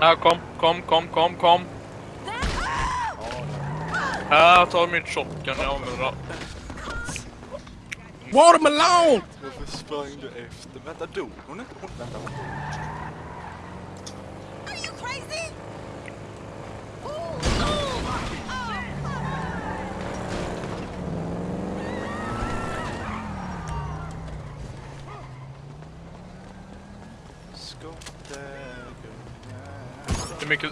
Ja, kom, kom, kom, kom, kom. Ja, jag tar min shotgun, jag använder den. Watermelon! Varför sprang du efter? Vänta, dog hon inte? Hon, vänta, hon Are you crazy? Det är mycket...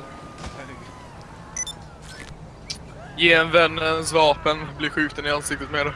Ge en vän ens vapen, bli skjuten i ansiktet med det.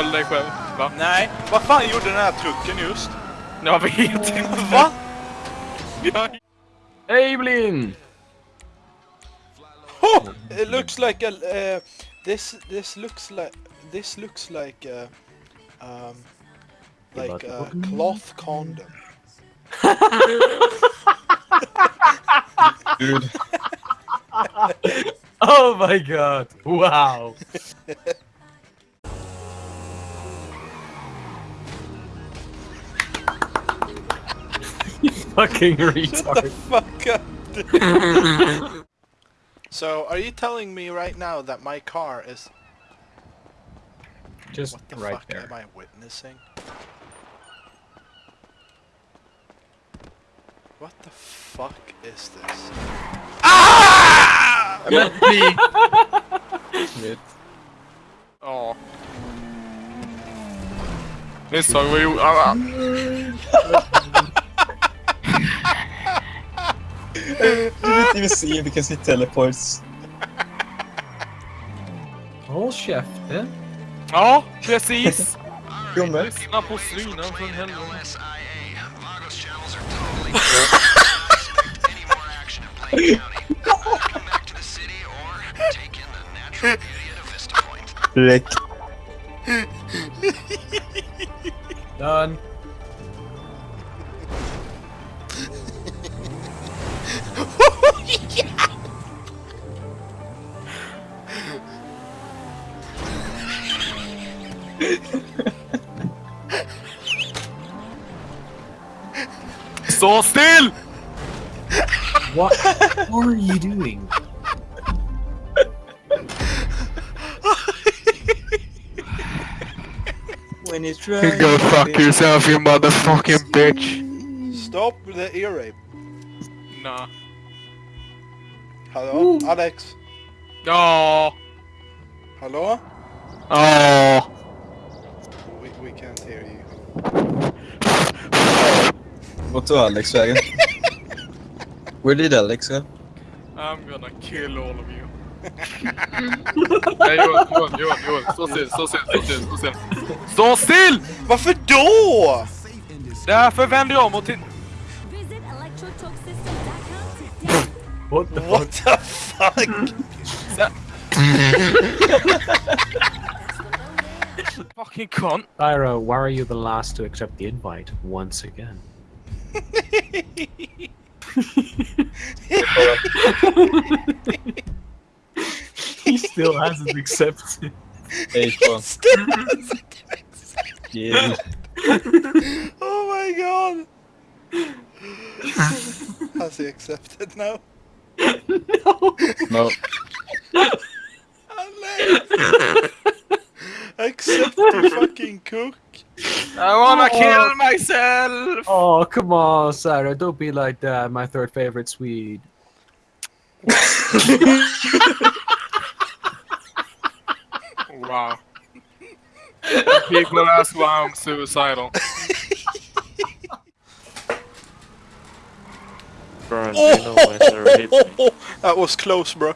Knulla själv dig själv, va? Nej, vad fan gjorde den här trucken just? Jag vet inte. Va? Jag... Evelyn! Oh, it looks like a uh, this this looks like this looks like a um like a cloth condom. Dude. oh my god! Wow! Fucking retard. Fuck up. so, are you telling me right now that my car is Just what the right fuck there. am I witnessing? What the fuck is this? Ah! Men bli... Shit. Ja. Misstag var gjort. Ah, You didn't even see it because he teleports. Håll käften. Ja, precis. Gumme. Lyssna på slynen för helvete. Direkt. Done. Stå still! What are you doing? When you try. Go fuck yourself you motherfucking bitch. Stop the ear rape. Nah. Hello, Alex. Ja. Hello? Ja. We, we can't hear you. Vart tog Alex vägen? Where did Alex go? I'm gonna kill all of you. Nej Johan, Johan, Johan, Johan. Stå still, stå still, stå still, stå still. Stå still! Varför då? Därför vänder jag om och till... Visit electrotalksystem.com today. What the fuck? What the fuck? Hmm. Fucking cunt. Tyra, why are you the last to accept the invite once again? he still hasn't accepted. Hej fan. Yeah. oh my god! Has he accepted now? No. Alex! Accept the fucking cook! I wanna oh. kill myself! Oh, come on, Sarah. Don't be like that. My third favorite Swede. Wow. People ask why I'm suicidal. Oh, that was close, bro.